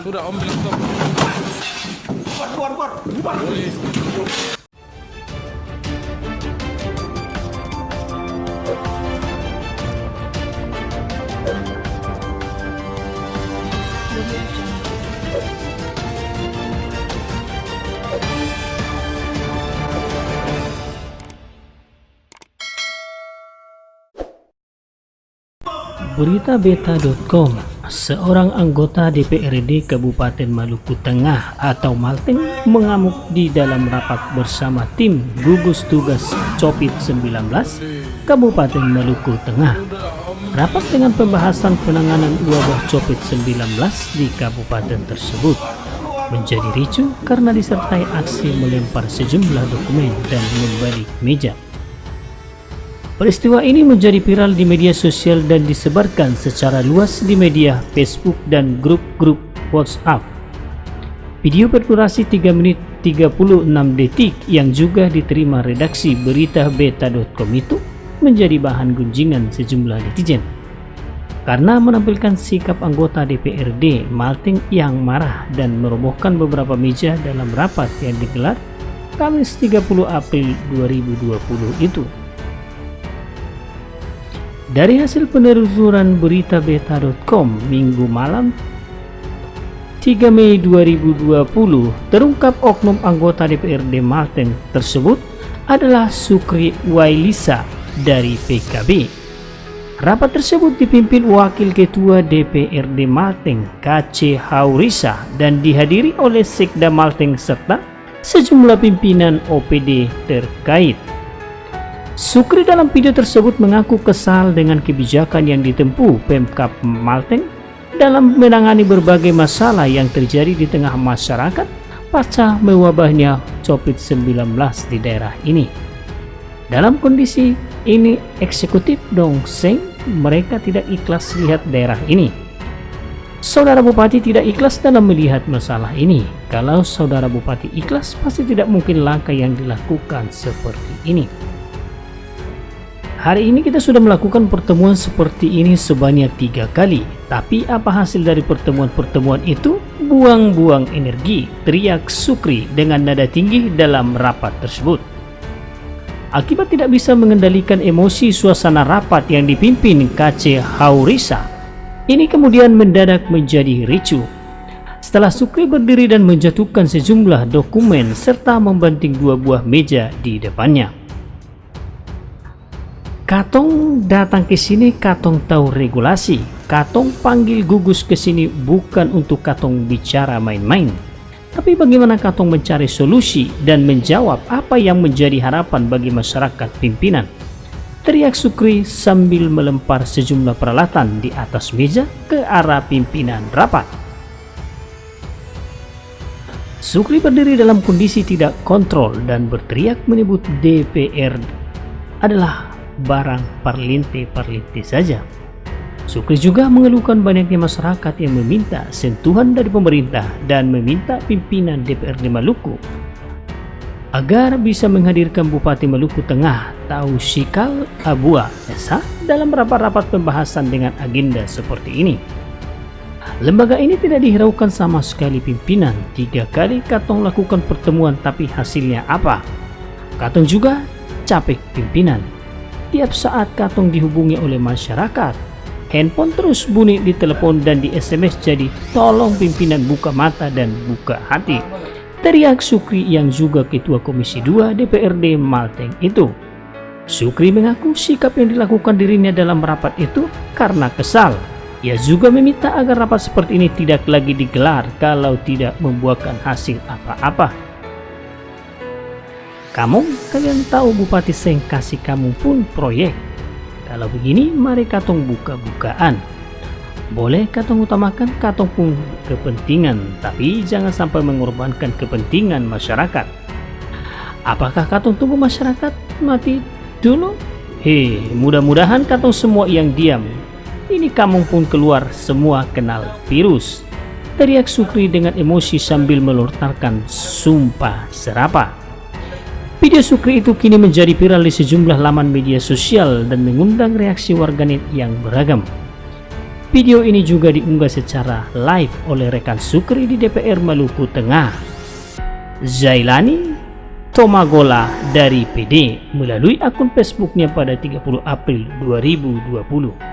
Sudah Om bilang stop. Keluar, keluar, keluar. Boleh. Beritabeta.com Seorang anggota DPRD Kabupaten Maluku Tengah atau Malteng mengamuk di dalam rapat bersama tim gugus tugas Copit 19 Kabupaten Maluku Tengah. Rapat dengan pembahasan penanganan wabah Copit 19 di kabupaten tersebut menjadi ricu karena disertai aksi melempar sejumlah dokumen dan membalik meja. Peristiwa ini menjadi viral di media sosial dan disebarkan secara luas di media Facebook dan grup-grup WhatsApp. Video berdurasi 3 menit 36 detik yang juga diterima redaksi berita beta.com itu menjadi bahan gunjingan sejumlah netizen. Karena menampilkan sikap anggota DPRD Malting yang marah dan merobohkan beberapa meja dalam rapat yang digelar Kamis 30 April 2020 itu. Dari hasil penelusuran berita beta.com minggu malam 3 Mei 2020 terungkap oknum anggota DPRD Malten tersebut adalah Sukri Wailisa dari PKB. Rapat tersebut dipimpin Wakil Ketua DPRD Malteng KC Haurisa dan dihadiri oleh Sekda Malteng serta sejumlah pimpinan OPD terkait. Sukri dalam video tersebut mengaku kesal dengan kebijakan yang ditempuh Pemkap Malteng dalam menangani berbagai masalah yang terjadi di tengah masyarakat pasca mewabahnya COVID-19 di daerah ini. Dalam kondisi ini eksekutif Dongseng mereka tidak ikhlas lihat daerah ini. Saudara Bupati tidak ikhlas dalam melihat masalah ini. Kalau Saudara Bupati ikhlas, pasti tidak mungkin langkah yang dilakukan seperti ini. Hari ini kita sudah melakukan pertemuan seperti ini sebanyak tiga kali. Tapi apa hasil dari pertemuan-pertemuan itu? Buang-buang energi, teriak Sukri dengan nada tinggi dalam rapat tersebut. Akibat tidak bisa mengendalikan emosi suasana rapat yang dipimpin KC Haurisa, ini kemudian mendadak menjadi ricu. Setelah Sukri berdiri dan menjatuhkan sejumlah dokumen serta membanting dua buah meja di depannya. Katong datang ke sini, Katong tahu regulasi. Katong panggil gugus ke sini bukan untuk Katong bicara main-main. Tapi bagaimana Katong mencari solusi dan menjawab apa yang menjadi harapan bagi masyarakat pimpinan. Teriak Sukri sambil melempar sejumlah peralatan di atas meja ke arah pimpinan rapat. Sukri berdiri dalam kondisi tidak kontrol dan berteriak menyebut DPR adalah barang parlinte-parlinte saja. Sukri juga mengeluhkan banyaknya masyarakat yang meminta sentuhan dari pemerintah dan meminta pimpinan DPRD Maluku agar bisa menghadirkan Bupati Maluku Tengah Tausikal Abua Esa dalam rapat-rapat pembahasan dengan agenda seperti ini. Lembaga ini tidak dihiraukan sama sekali pimpinan. Tiga kali Katong lakukan pertemuan tapi hasilnya apa? Katong juga capek pimpinan Tiap saat Katong dihubungi oleh masyarakat, handphone terus bunyi di telepon dan di SMS jadi tolong pimpinan buka mata dan buka hati. Teriak Sukri yang juga Ketua Komisi 2 DPRD Malteng itu. Sukri mengaku sikap yang dilakukan dirinya dalam rapat itu karena kesal. Ia juga meminta agar rapat seperti ini tidak lagi digelar kalau tidak membuahkan hasil apa-apa. Kamu, kalian tahu Bupati Seng kasih kamu pun proyek. Kalau begini, mari katong buka-bukaan. Boleh katong utamakan katong pun kepentingan, tapi jangan sampai mengorbankan kepentingan masyarakat. Apakah katong tunggu masyarakat mati dulu? Hei, mudah-mudahan katong semua yang diam. Ini kamu pun keluar semua kenal virus. Teriak Sukri dengan emosi sambil melontarkan sumpah serapah. Video Sukri itu kini menjadi viral di sejumlah laman media sosial dan mengundang reaksi warganet yang beragam. Video ini juga diunggah secara live oleh rekan Sukri di DPR Maluku Tengah. Zailani Tomagola dari PD melalui akun Facebooknya pada 30 April 2020.